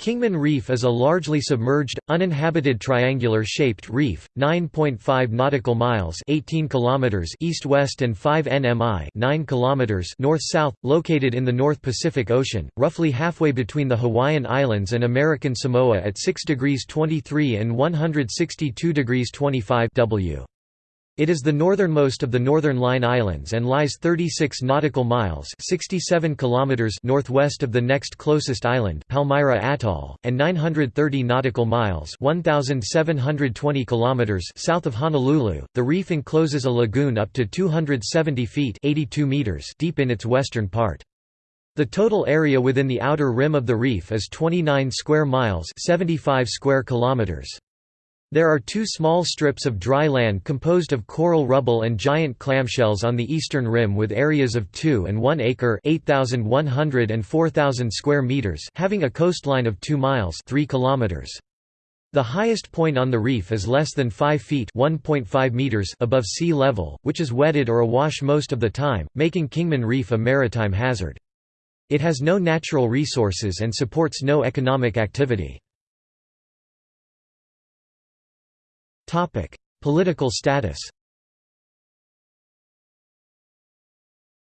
Kingman Reef is a largely submerged, uninhabited triangular-shaped reef, 9.5 nautical miles (18 kilometers) east-west and 5 nmi (9 kilometers) north-south, located in the North Pacific Ocean, roughly halfway between the Hawaiian Islands and American Samoa at 6 degrees 23 and 162 degrees 25 W. It is the northernmost of the Northern Line Islands and lies 36 nautical miles 67 kilometers northwest of the next closest island Palmyra Atoll, and 930 nautical miles 1,720 kilometers south of Honolulu. The reef encloses a lagoon up to 270 feet 82 meters deep in its western part. The total area within the outer rim of the reef is 29 square miles 75 square kilometers. There are two small strips of dry land composed of coral rubble and giant clamshells on the eastern rim with areas of 2 and 1 acre 8,100 and 4,000 square meters having a coastline of 2 miles 3 kilometers. The highest point on the reef is less than 5 feet meters above sea level, which is wetted or awash most of the time, making Kingman Reef a maritime hazard. It has no natural resources and supports no economic activity. Political status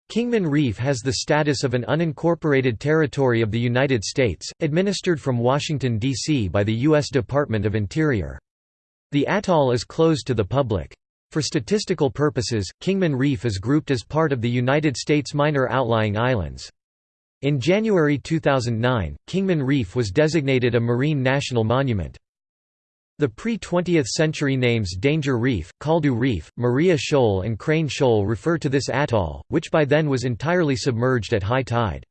Kingman Reef has the status of an unincorporated territory of the United States, administered from Washington, D.C. by the U.S. Department of Interior. The atoll is closed to the public. For statistical purposes, Kingman Reef is grouped as part of the United States Minor Outlying Islands. In January 2009, Kingman Reef was designated a Marine National Monument. The pre-20th century names Danger Reef, Caldew Reef, Maria Shoal and Crane Shoal refer to this atoll, which by then was entirely submerged at high tide.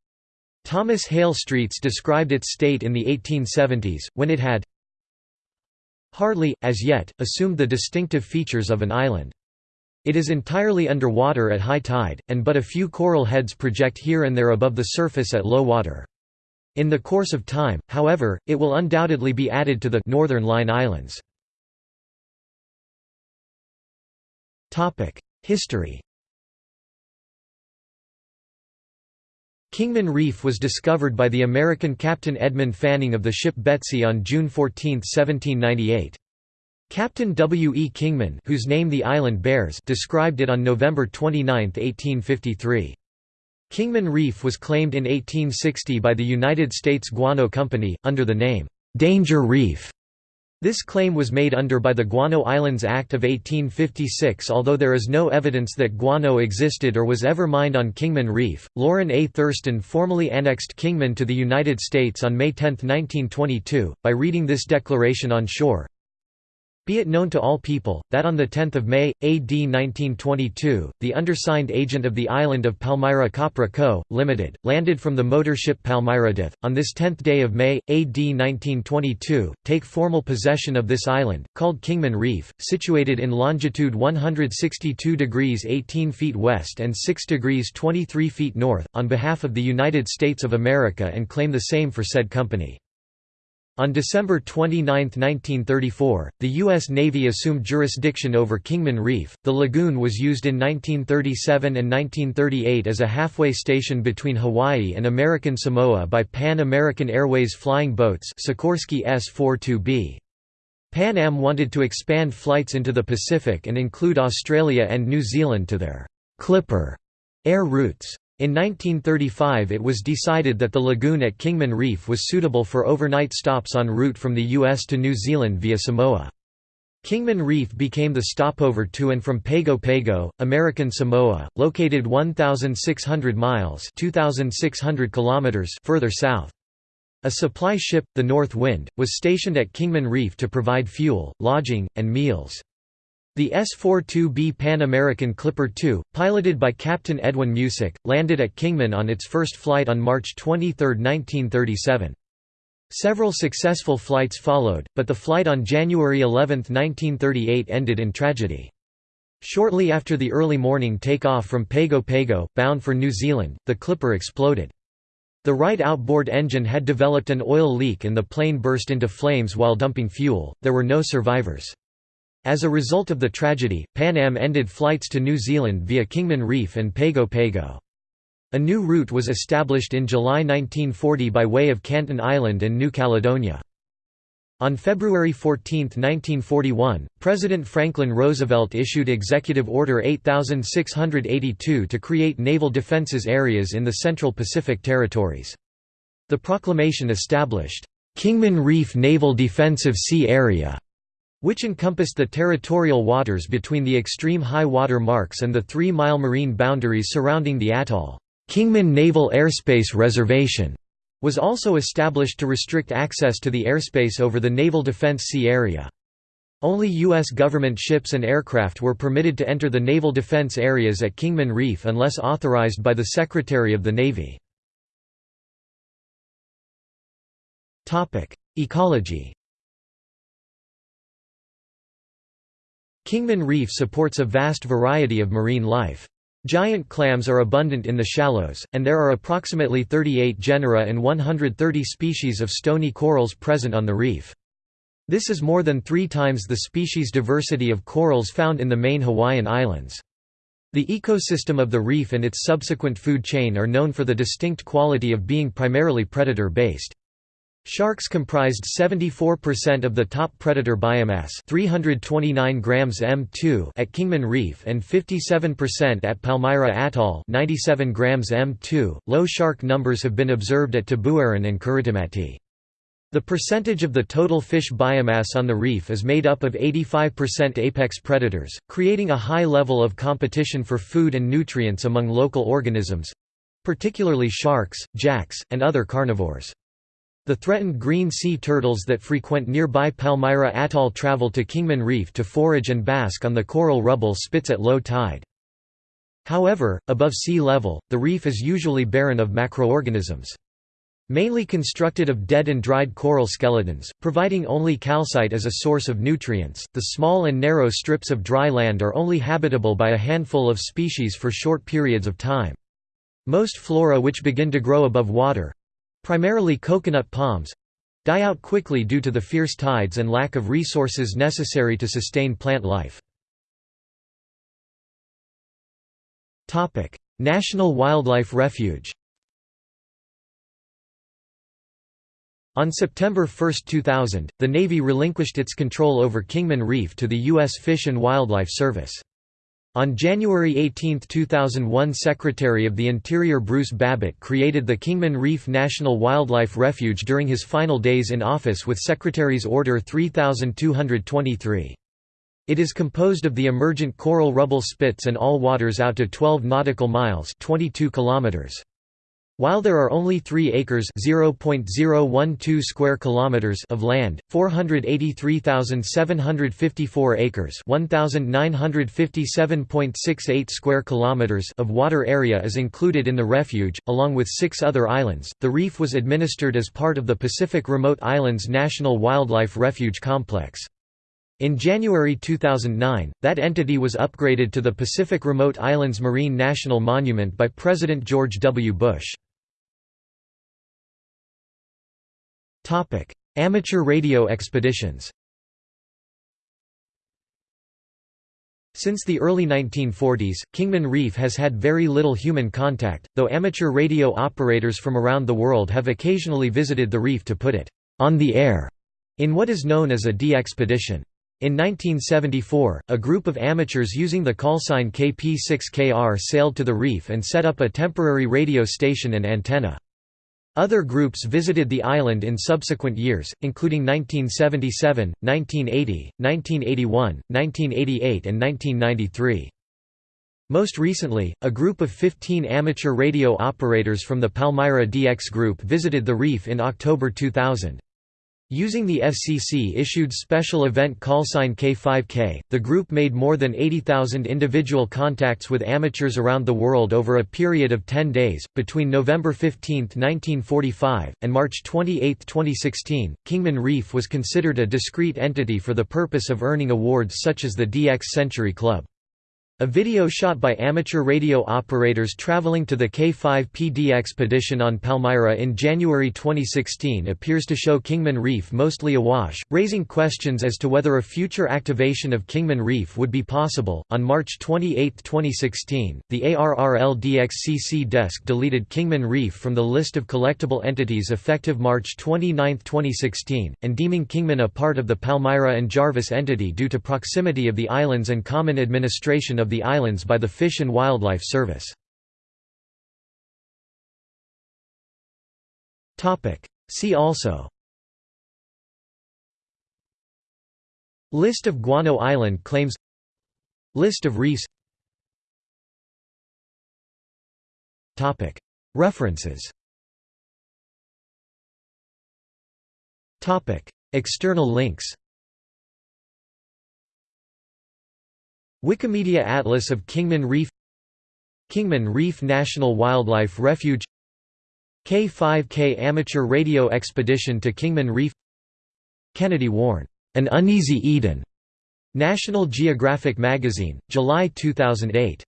Thomas Hale Streets described its state in the 1870s, when it had hardly, as yet, assumed the distinctive features of an island. It is entirely underwater at high tide, and but a few coral heads project here and there above the surface at low water. In the course of time, however, it will undoubtedly be added to the Northern Line Islands. History Kingman Reef was discovered by the American Captain Edmund Fanning of the ship Betsy on June 14, 1798. Captain W. E. Kingman whose name the island bears described it on November 29, 1853. Kingman Reef was claimed in 1860 by the United States Guano Company, under the name, "'Danger Reef'". This claim was made under by the Guano Islands Act of 1856 although there is no evidence that guano existed or was ever mined on Kingman Reef. Lorrin A. Thurston formally annexed Kingman to the United States on May 10, 1922, by reading this declaration on shore. Be it known to all people, that on 10 May, AD 1922, the undersigned agent of the island of Palmyra Copra Co., Ltd., landed from the motor ship Palmyradith, on this 10th day of May, AD 1922, take formal possession of this island, called Kingman Reef, situated in longitude 162 degrees 18 feet west and 6 degrees 23 feet north, on behalf of the United States of America and claim the same for said company. On December 29, 1934, the U.S. Navy assumed jurisdiction over Kingman Reef. The lagoon was used in 1937 and 1938 as a halfway station between Hawaii and American Samoa by Pan American Airways flying boats Sikorsky S-42B. Pan Am wanted to expand flights into the Pacific and include Australia and New Zealand to their Clipper air routes. In 1935 it was decided that the lagoon at Kingman Reef was suitable for overnight stops en route from the US to New Zealand via Samoa. Kingman Reef became the stopover to and from Pago Pago, American Samoa, located 1,600 miles 2,600 kilometers further south. A supply ship, the North Wind, was stationed at Kingman Reef to provide fuel, lodging, and meals. The S-42B Pan American Clipper II, piloted by Captain Edwin Musick, landed at Kingman on its first flight on March 23, 1937. Several successful flights followed, but the flight on January 11, 1938 ended in tragedy. Shortly after the early morning takeoff from Pago Pago, bound for New Zealand, the Clipper exploded. The right outboard engine had developed an oil leak and the plane burst into flames while dumping fuel. There were no survivors. As a result of the tragedy, Pan Am ended flights to New Zealand via Kingman Reef and Pago Pago. A new route was established in July 1940 by way of Canton Island and New Caledonia. On February 14, 1941, President Franklin Roosevelt issued Executive Order 8682 to create naval defenses areas in the Central Pacific Territories. The proclamation established, "'Kingman Reef Naval Defensive Sea Area' which encompassed the territorial waters between the extreme high water marks and the three-mile marine boundaries surrounding the atoll. Kingman Naval Airspace Reservation was also established to restrict access to the airspace over the Naval Defense Sea Area. Only U.S. government ships and aircraft were permitted to enter the naval defense areas at Kingman Reef unless authorized by the Secretary of the Navy. Ecology Kingman Reef supports a vast variety of marine life. Giant clams are abundant in the shallows, and there are approximately 38 genera and 130 species of stony corals present on the reef. This is more than three times the species diversity of corals found in the main Hawaiian Islands. The ecosystem of the reef and its subsequent food chain are known for the distinct quality of being primarily predator-based. Sharks comprised 74% of the top predator biomass 329 grams M2 at Kingman Reef and 57% at Palmyra Atoll 97 grams M2. Low shark numbers have been observed at Tabuaeran and Kiritimati. The percentage of the total fish biomass on the reef is made up of 85% apex predators, creating a high level of competition for food and nutrients among local organisms—particularly sharks, jacks, and other carnivores. The threatened green sea turtles that frequent nearby Palmyra Atoll travel to Kingman Reef to forage and bask on the coral rubble spits at low tide. However, above sea level, the reef is usually barren of macroorganisms. Mainly constructed of dead and dried coral skeletons, providing only calcite as a source of nutrients, the small and narrow strips of dry land are only habitable by a handful of species for short periods of time. Most flora which begin to grow above water, primarily coconut palms die out quickly due to the fierce tides and lack of resources necessary to sustain plant life. National Wildlife Refuge On September 1, 2000, the Navy relinquished its control over Kingman Reef to the U.S. Fish and Wildlife Service. On January 18, 2001 Secretary of the Interior Bruce Babbitt created the Kingman Reef National Wildlife Refuge during his final days in office with Secretary's Order 3223. It is composed of the emergent coral rubble spits and all waters out to 12 nautical miles 22 kilometers. While there are only 3 acres (0.012 square kilometers) of land, 483,754 acres (1957.68 square kilometers) of water area is included in the refuge, along with 6 other islands. The reef was administered as part of the Pacific Remote Islands National Wildlife Refuge Complex. In January 2009, that entity was upgraded to the Pacific Remote Islands Marine National Monument by President George W. Bush. Amateur radio expeditions Since the early 1940s, Kingman Reef has had very little human contact, though amateur radio operators from around the world have occasionally visited the reef to put it on the air in what is known as a DXpedition. In 1974, a group of amateurs using the callsign KP6KR sailed to the reef and set up a temporary radio station and antenna. Other groups visited the island in subsequent years, including 1977, 1980, 1981, 1988 and 1993. Most recently, a group of 15 amateur radio operators from the Palmyra DX Group visited the reef in October 2000. Using the FCC-issued special event callsign K5K, the group made more than 80,000 individual contacts with amateurs around the world over a period of 10 days, between November 15, 1945, and March 28, 2016. Kingman Reef was considered a discrete entity for the purpose of earning awards such as the DX Century Club. A video shot by amateur radio operators traveling to the K5PD expedition on Palmyra in January 2016 appears to show Kingman Reef mostly awash, raising questions as to whether a future activation of Kingman Reef would be possible. On March 28, 2016, the ARRLDXCC desk deleted Kingman Reef from the list of collectible entities effective March 29, 2016, and deeming Kingman a part of the Palmyra and Jarvis entity due to proximity of the islands and common administration of of the islands by the Fish and Wildlife Service. See also. List of Guano Island claims. List of reefs. References. External links Wikimedia Atlas of Kingman Reef Kingman Reef National Wildlife Refuge K5K Amateur Radio Expedition to Kingman Reef Kennedy Warren, An Uneasy Eden. National Geographic Magazine, July 2008.